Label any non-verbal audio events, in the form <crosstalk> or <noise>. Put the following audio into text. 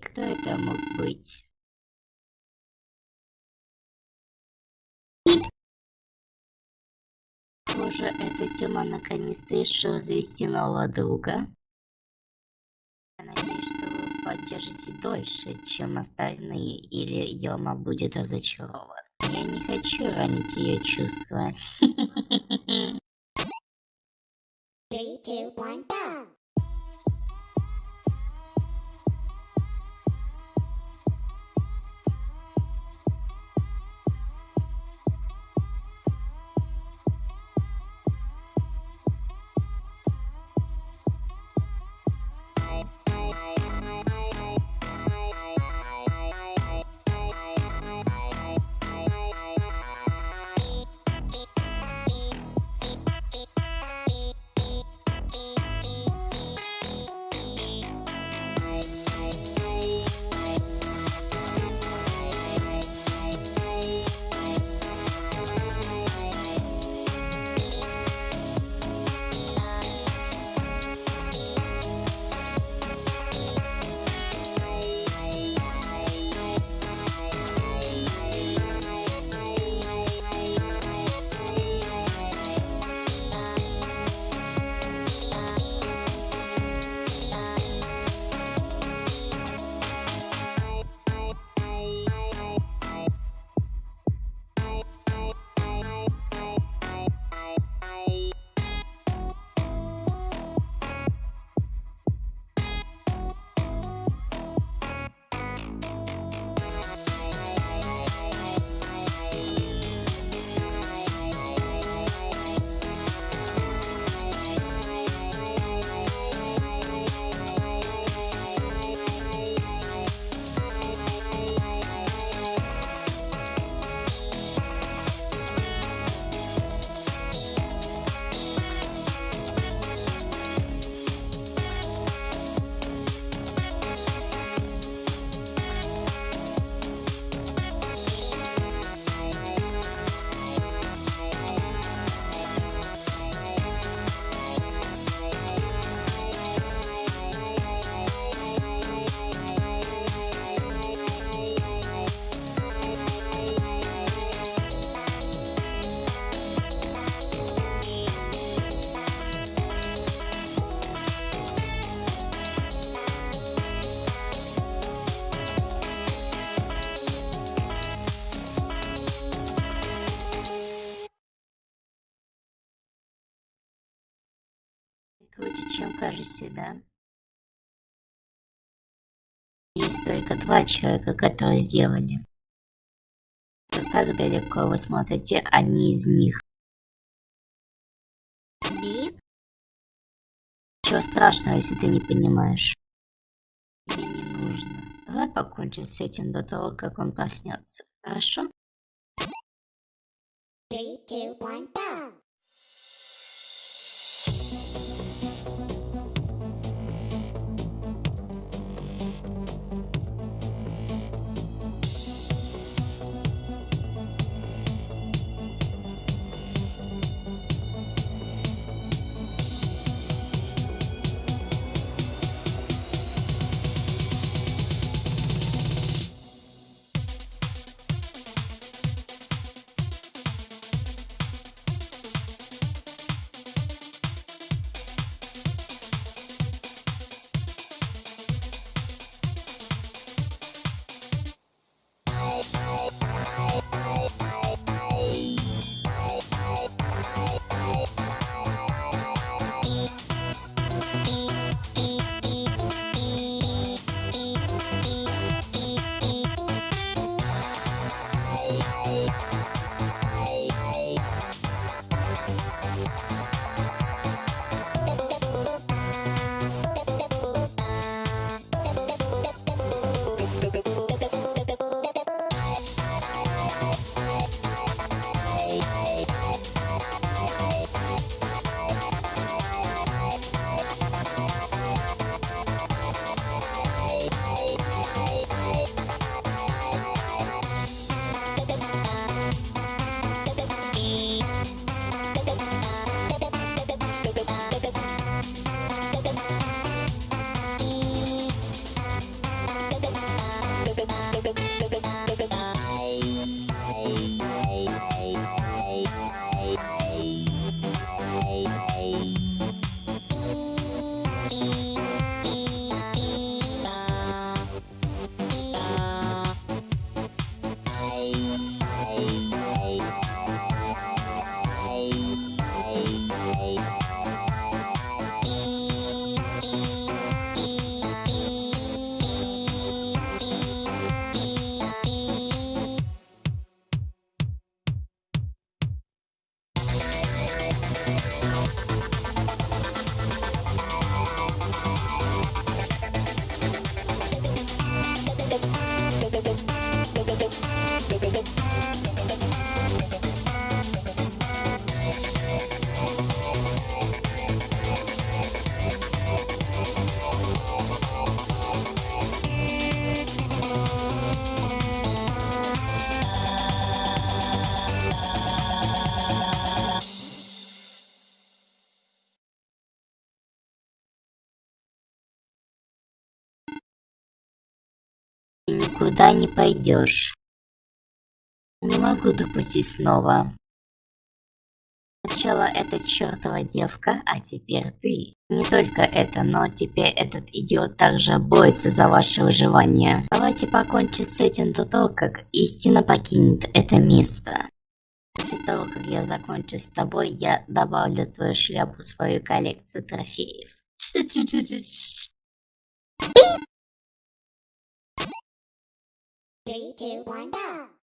Кто это мог быть? Похоже, эта тема наконец-то решила завести нового друга. Я надеюсь, что вы поддержите дольше, чем остальные, или Йома будет разочарован. Я не хочу ранить ее чувства. <laughs> Three, two, one, go! Круче, чем кажешься, да? Есть только два человека, которые сделали. Это так далеко вы смотрите, они из них. Бип? Ничего страшного, если ты не понимаешь. Тебе не нужно. Давай покончим с этим до того, как он проснется. Хорошо? Three, two, one, go! Bye. Никуда не пойдешь. Не могу допустить снова. Сначала эта чертова девка, а теперь ты. Не только это, но теперь этот идиот также борется за ваше выживание. Давайте покончим с этим до того, как истина покинет это место. После того, как я закончу с тобой, я добавлю твою шляпу в свою коллекцию трофеев. Three, two, one, go.